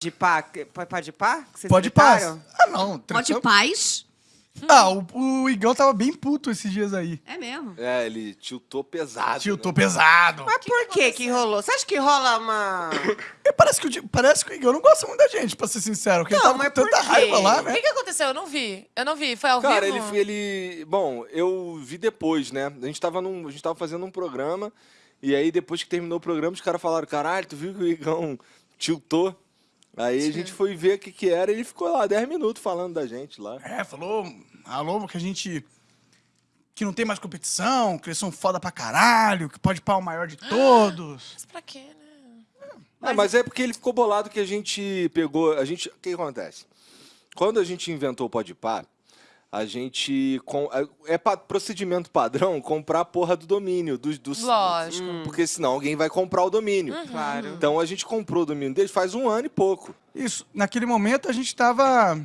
De pá? Pode pá? Pode paz. Ah, não. Pode paz? Ah, o, o Igão tava bem puto esses dias aí. É mesmo. É, ele tiltou pesado. Tio, né? pesado. Mas por que que rolou? Você acha que rola uma... E parece que, o Di- parece que o Igão não gosta muito da gente, pra ser sincero. Porque Não, ele tava mas com tanta por quê? raiva lá, O né? que, que aconteceu? Eu não vi. Eu não vi. Foi ao Cara, vivo? ele, foi- ele. Bom, eu vi depois, né? A gente tava, num, a gente tava fazendo um programa, e aí depois que terminou o programa, os caras falaram: caralho, tu viu que o Igão tiltou? Aí a gente foi ver o que, que era e ele ficou lá 10 minutos falando da gente lá. É, falou, alô, que a gente... Que não tem mais competição, que eles são foda pra caralho, que pode pau o maior de todos. Mas pra quê, né? Mas, mas é porque ele ficou bolado que a gente pegou. A gente, o que acontece? Quando a gente inventou o Podpah, a gente. com- é pa- procedimento padrão comprar a porra do domínio. Dos, dos, Lógico. Porque senão alguém vai comprar o domínio. Claro. Então a gente comprou o domínio dele faz um ano e pouco. Isso, naquele momento a gente tava...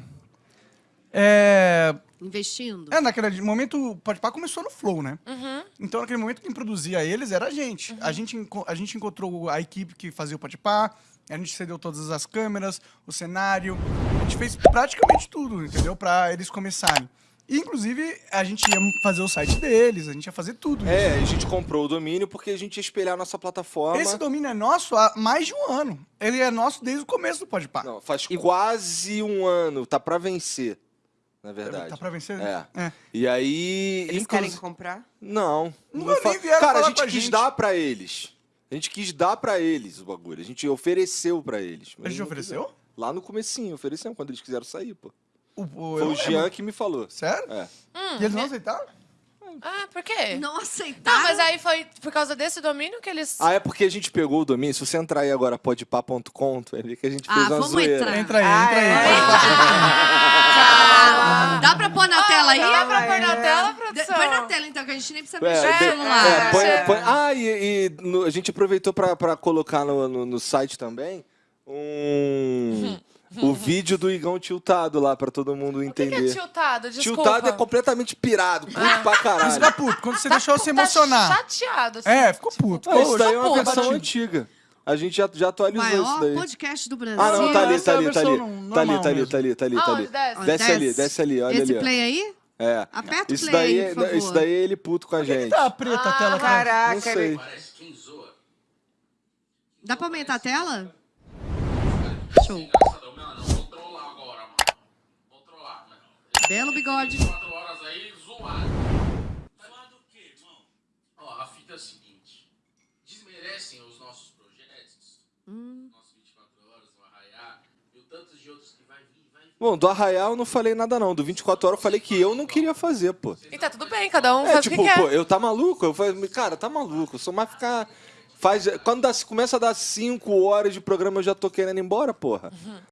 É, Investindo. é naquele momento o Podpah começou no Flow, né? Uhum. Então, naquele momento, quem produzia eles era a gente. A, gente a gente encontrou a equipe que fazia o Podpah, a gente cedeu todas as câmeras, o cenário. A gente fez praticamente tudo, entendeu? Pra eles começarem. E, inclusive, a gente ia fazer o site deles, a gente ia fazer tudo. É, a gente comprou o domínio porque a gente ia espelhar a nossa plataforma. Esse domínio é nosso há mais de um ano. Ele é nosso desde o começo do Podpah. Não, faz quase um ano. Tá pra vencer, na verdade. Tá pra vencer? É. É. E aí. Eles querem comprar? Não. Nunca não nem fa- vieram Cara, falar a gente a quis gente. dar pra eles. A gente quis dar pra eles o bagulho. A gente ofereceu pra eles. mas A gente não ofereceu? quiseram. Lá no comecinho, oferecemos quando eles quiseram sair, pô. O, o, Foi eu o não Jean lembro. que me falou. Sério? É. E eles não aceitaram? Ah, por quê? Não Não, aceitaram. mas aí foi por causa desse domínio que eles... Ah, é porque a gente pegou o domínio. Se você entrar aí agora, podpá.com, tu vai ver que a gente fez Ah, uma vamos zoeira. entrar. Entra aí, Ah, entra aí. Ah, dá pra pôr na tela aí? Dá pra pôr na é. tela, De- produção? Põe na tela, então, que a gente nem precisa É, mexer no de- celular. é, põe- É. põe- ah, e, e no- a gente aproveitou pra, pra colocar no, no, no site também um, o vídeo do Igão tiltado lá pra todo mundo O que, que é entender. tiltado? Desculpa. Tiltado é completamente pirado, puto pra Isso caralho. fica puto. Quando você deixou você Tá emocionar. chateado. assim. É, ficou puto. Ah, isso daí é uma Pô, versão batido. antiga. A gente já, já atualizou isso Maior daí. podcast do Brasil. Ah, não, tá ali, tá é ali, tá ali. versão Tá ali, tá ali, tá ali, tá ali, tá desce? Ali, desce ali, olha Esse ali. ó. play aí? É. Aperta o Isso play daí, aí, por favor. isso daí é ele puto com a Por que gente. tá preta a tela aqui? Caraca, Não sei. ele- Parece quem zoa. Dá pra aumentar a tela? Show. Engraçadão, não, não, vou trollar agora, mano. Vou trollar, mano. Belo bigode. Quatro horas aí, zoado. Zoado o quê, irmão? Ó, a fita é a seguinte. Desmerecem os nossos projetos. Nossos 24 horas, o Arraiá. E o tantos de outros que vai vir, vai vir. Bom, do Arraial eu não falei nada não. Do 24 horas eu falei que eu não queria fazer, pô. E tá tudo bem, cada um É, faz tipo, o que quer. pô, eu tá maluco? Eu falei, cara, tá maluco. Eu sou mais ficar. Faz, quando dá, começa a dar 5 horas de programa, eu já tô querendo ir embora, porra.